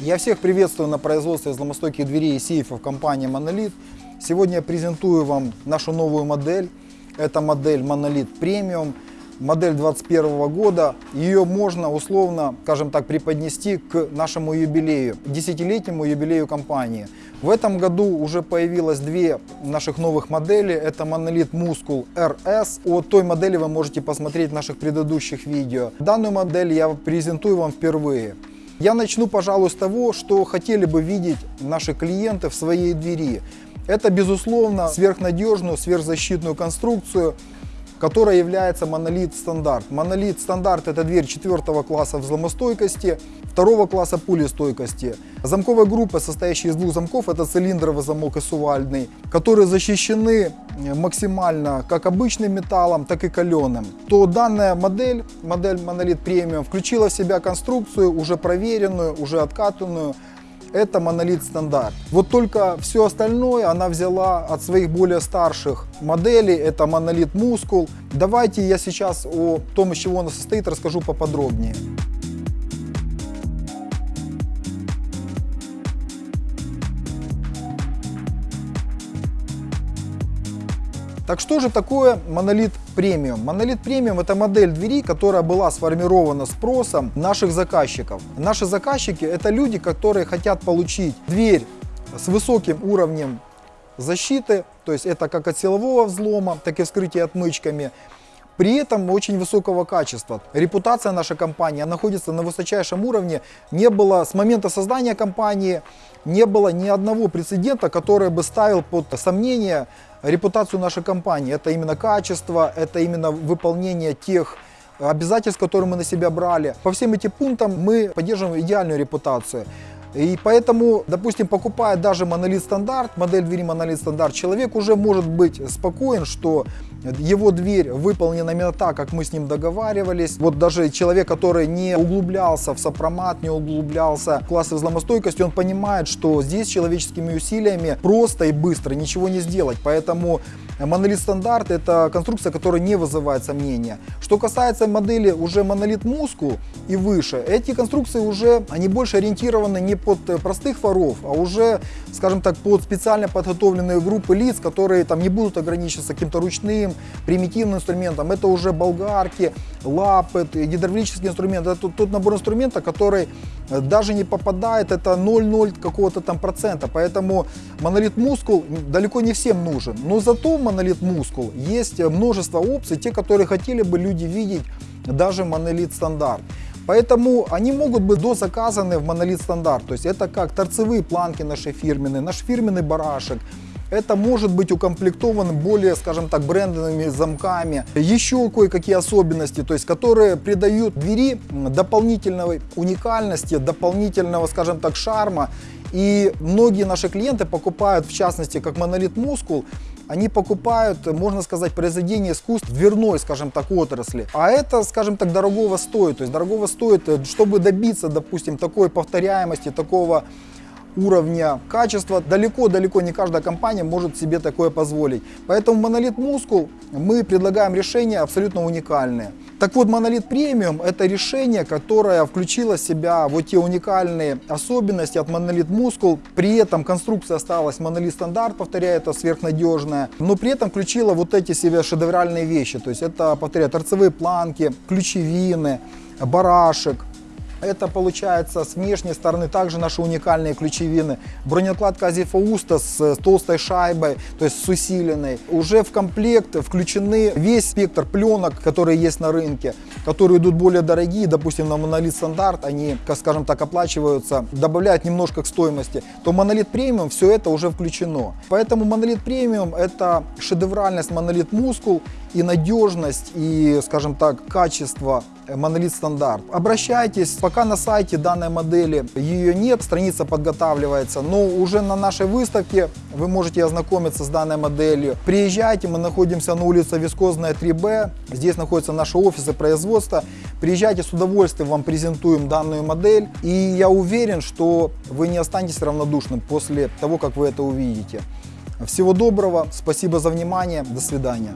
Я всех приветствую на производстве взломостойких дверей и сейфов компании Monolith. Сегодня я презентую вам нашу новую модель. Это модель Monolith Premium, модель 2021 года. Ее можно условно, скажем так, преподнести к нашему юбилею, десятилетнему юбилею компании. В этом году уже появилось две наших новых модели. Это Monolith Muscle RS. О той модели вы можете посмотреть в наших предыдущих видео. Данную модель я презентую вам впервые. Я начну, пожалуй, с того, что хотели бы видеть наши клиенты в своей двери. Это, безусловно, сверхнадежную, сверхзащитную конструкцию, которая является монолит стандарт. Монолит стандарт это дверь четвертого класса взломостойкости, второго класса пулестойкости. Замковая группа, состоящая из двух замков, это цилиндровый замок и сувальдный, которые защищены максимально как обычным металлом, так и каленым. То данная модель, модель Monolith Premium, включила в себя конструкцию уже проверенную, уже откатанную, это монолит стандарт. Вот только все остальное она взяла от своих более старших моделей, это монолит мускул. Давайте я сейчас о том, из чего она состоит, расскажу поподробнее. Так что же такое монолит премиум? Монолит премиум это модель двери, которая была сформирована спросом наших заказчиков. Наши заказчики это люди, которые хотят получить дверь с высоким уровнем защиты, то есть это как от силового взлома, так и вскрытия отмычками. При этом очень высокого качества. Репутация нашей компании находится на высочайшем уровне. Не было с момента создания компании, не было ни одного прецедента, который бы ставил под сомнение репутацию нашей компании. Это именно качество, это именно выполнение тех обязательств, которые мы на себя брали. По всем этим пунктам мы поддерживаем идеальную репутацию. И поэтому, допустим, покупая даже монолит стандарт, модель двери монолит стандарт, человек уже может быть спокоен, что его дверь выполнена именно так, как мы с ним договаривались. Вот даже человек, который не углублялся в сопромат, не углублялся в классы взломостойкости, он понимает, что здесь человеческими усилиями просто и быстро ничего не сделать. Поэтому монолит стандарт это конструкция, которая не вызывает сомнения. Что касается модели уже монолит мускул и выше, эти конструкции уже, они больше ориентированы не под простых воров, а уже, скажем так, под специально подготовленные группы лиц, которые там не будут ограничиваться каким-то ручным таким примитивным инструментом. Это уже болгарки, лапы, гидравлический инструмент. Это тот, тот набор инструмента, который э, даже не попадает, это 0,0 какого-то там процента. Поэтому монолит мускул далеко не всем нужен. Но зато монолит мускул есть множество опций, те, которые хотели бы люди видеть даже монолит стандарт. Поэтому они могут быть дозаказаны в монолит стандарт. То есть это как торцевые планки наши фирменные, наш фирменный барашек, это может быть укомплектовано более, скажем так, брендовыми замками. Еще кое-какие особенности, то есть, которые придают двери дополнительной уникальности, дополнительного, скажем так, шарма. И многие наши клиенты покупают, в частности, как монолит мускул, они покупают, можно сказать, произведение искусств дверной, скажем так, отрасли. А это, скажем так, дорогого стоит. То есть дорогого стоит, чтобы добиться, допустим, такой повторяемости, такого уровня качества. Далеко-далеко не каждая компания может себе такое позволить. Поэтому монолит Muscle мы предлагаем решения абсолютно уникальные. Так вот, монолит премиум это решение, которое включило в себя вот те уникальные особенности от монолит Muscle. При этом конструкция осталась монолит стандарт, повторяю, это сверхнадежная. Но при этом включила вот эти себе шедевральные вещи. То есть это, повторяю, торцевые планки, ключевины, барашек, это получается с внешней стороны также наши уникальные ключевины. Бронекладка Азифауста с, с толстой шайбой, то есть с усиленной. Уже в комплект включены весь спектр пленок, которые есть на рынке, которые идут более дорогие, допустим, на монолит стандарт, они, скажем так, оплачиваются, добавляют немножко к стоимости, то монолит премиум все это уже включено. Поэтому монолит премиум это шедевральность монолит мускул и надежность, и, скажем так, качество монолит стандарт. Обращайтесь, пока на сайте данной модели ее нет, страница подготавливается, но уже на нашей выставке вы можете ознакомиться с данной моделью. Приезжайте, мы находимся на улице Вискозная 3Б, здесь находятся наши офисы производства. Приезжайте, с удовольствием вам презентуем данную модель, и я уверен, что вы не останетесь равнодушным после того, как вы это увидите. Всего доброго, спасибо за внимание, до свидания.